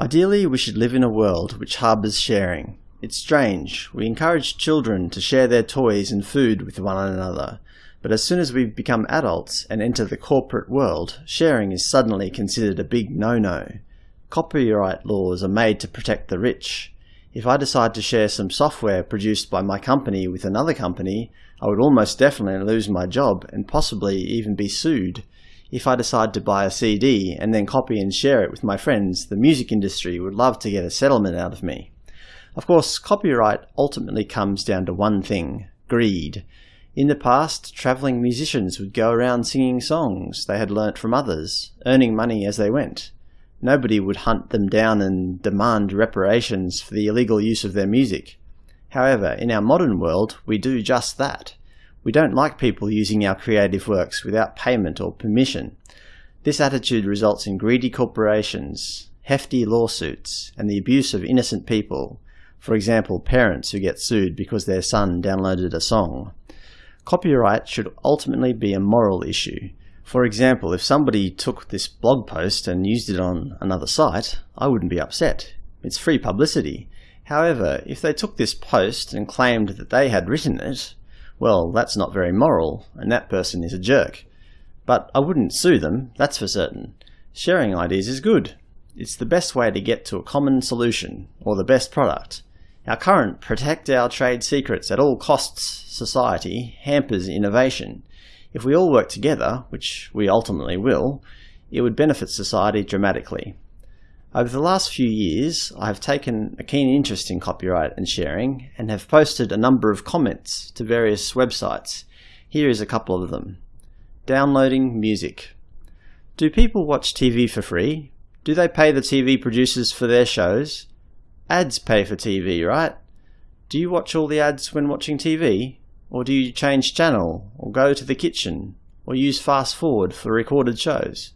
Ideally, we should live in a world which harbours sharing. It's strange. We encourage children to share their toys and food with one another, but as soon as we become adults and enter the corporate world, sharing is suddenly considered a big no-no. Copyright laws are made to protect the rich. If I decide to share some software produced by my company with another company, I would almost definitely lose my job and possibly even be sued. If I decide to buy a CD and then copy and share it with my friends, the music industry would love to get a settlement out of me. Of course, copyright ultimately comes down to one thing greed. In the past, travelling musicians would go around singing songs they had learnt from others, earning money as they went. Nobody would hunt them down and demand reparations for the illegal use of their music. However, in our modern world, we do just that. We don't like people using our creative works without payment or permission. This attitude results in greedy corporations, hefty lawsuits, and the abuse of innocent people, for example parents who get sued because their son downloaded a song. Copyright should ultimately be a moral issue. For example, if somebody took this blog post and used it on another site, I wouldn't be upset. It's free publicity. However, if they took this post and claimed that they had written it, well, that's not very moral, and that person is a jerk. But I wouldn't sue them, that's for certain. Sharing ideas is good. It's the best way to get to a common solution, or the best product. Our current protect our trade secrets at all costs society hampers innovation. If we all work together, which we ultimately will, it would benefit society dramatically. Over the last few years, I have taken a keen interest in copyright and sharing and have posted a number of comments to various websites. Here is a couple of them. Downloading music. Do people watch TV for free? Do they pay the TV producers for their shows? Ads pay for TV, right? Do you watch all the ads when watching TV? Or do you change channel, or go to the kitchen, or use fast forward for recorded shows?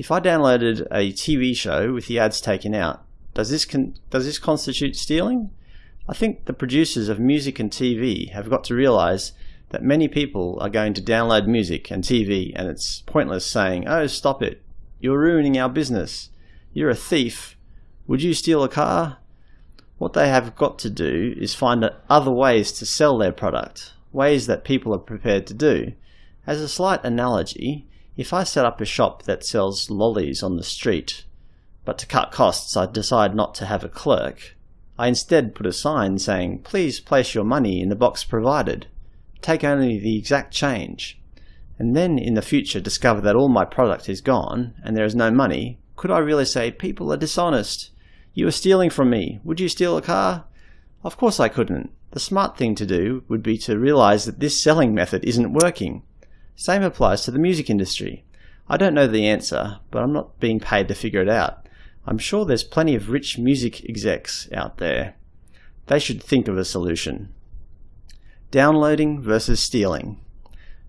If I downloaded a TV show with the ads taken out, does this does this constitute stealing? I think the producers of music and TV have got to realize that many people are going to download music and TV and it's pointless saying, oh stop it, you're ruining our business, you're a thief, would you steal a car? What they have got to do is find other ways to sell their product, ways that people are prepared to do. As a slight analogy, if I set up a shop that sells lollies on the street, but to cut costs I decide not to have a clerk, I instead put a sign saying, please place your money in the box provided. Take only the exact change. And then in the future discover that all my product is gone and there is no money, could I really say, people are dishonest? You are stealing from me. Would you steal a car? Of course I couldn't. The smart thing to do would be to realize that this selling method isn't working. Same applies to the music industry. I don't know the answer, but I'm not being paid to figure it out. I'm sure there's plenty of rich music execs out there. They should think of a solution. Downloading versus stealing.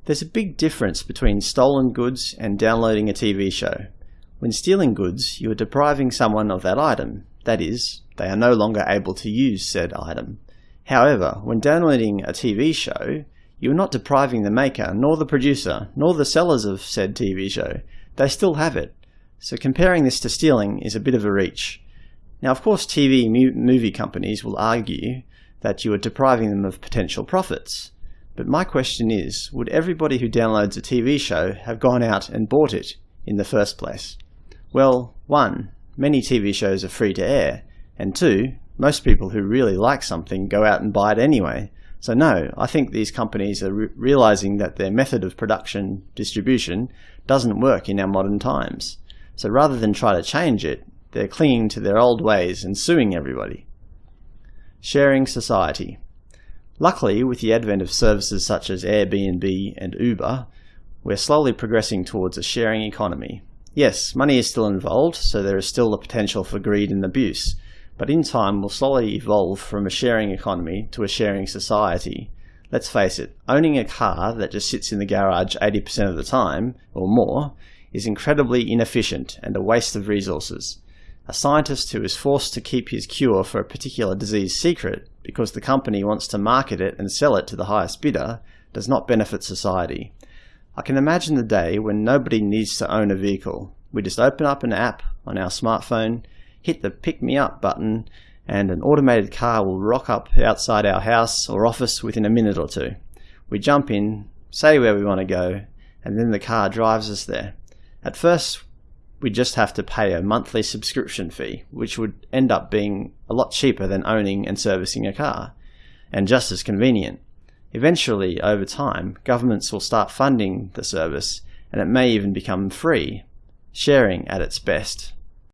There's a big difference between stolen goods and downloading a TV show. When stealing goods, you are depriving someone of that item. That is, they are no longer able to use said item. However, when downloading a TV show, you are not depriving the maker, nor the producer, nor the sellers of said TV show. They still have it. So comparing this to stealing is a bit of a reach. Now of course TV movie companies will argue that you are depriving them of potential profits. But my question is, would everybody who downloads a TV show have gone out and bought it in the first place? Well, one, many TV shows are free to air, and two, most people who really like something go out and buy it anyway, so no, I think these companies are re realizing that their method of production distribution doesn't work in our modern times. So rather than try to change it, they're clinging to their old ways and suing everybody. Sharing society. Luckily, with the advent of services such as Airbnb and Uber, we're slowly progressing towards a sharing economy. Yes, money is still involved, so there is still the potential for greed and abuse, but in time will slowly evolve from a sharing economy to a sharing society. Let's face it, owning a car that just sits in the garage 80% of the time, or more, is incredibly inefficient and a waste of resources. A scientist who is forced to keep his cure for a particular disease secret because the company wants to market it and sell it to the highest bidder does not benefit society. I can imagine the day when nobody needs to own a vehicle. We just open up an app on our smartphone, hit the pick me up button and an automated car will rock up outside our house or office within a minute or two. We jump in, say where we want to go, and then the car drives us there. At first, we just have to pay a monthly subscription fee, which would end up being a lot cheaper than owning and servicing a car, and just as convenient. Eventually, over time, governments will start funding the service, and it may even become free, sharing at its best.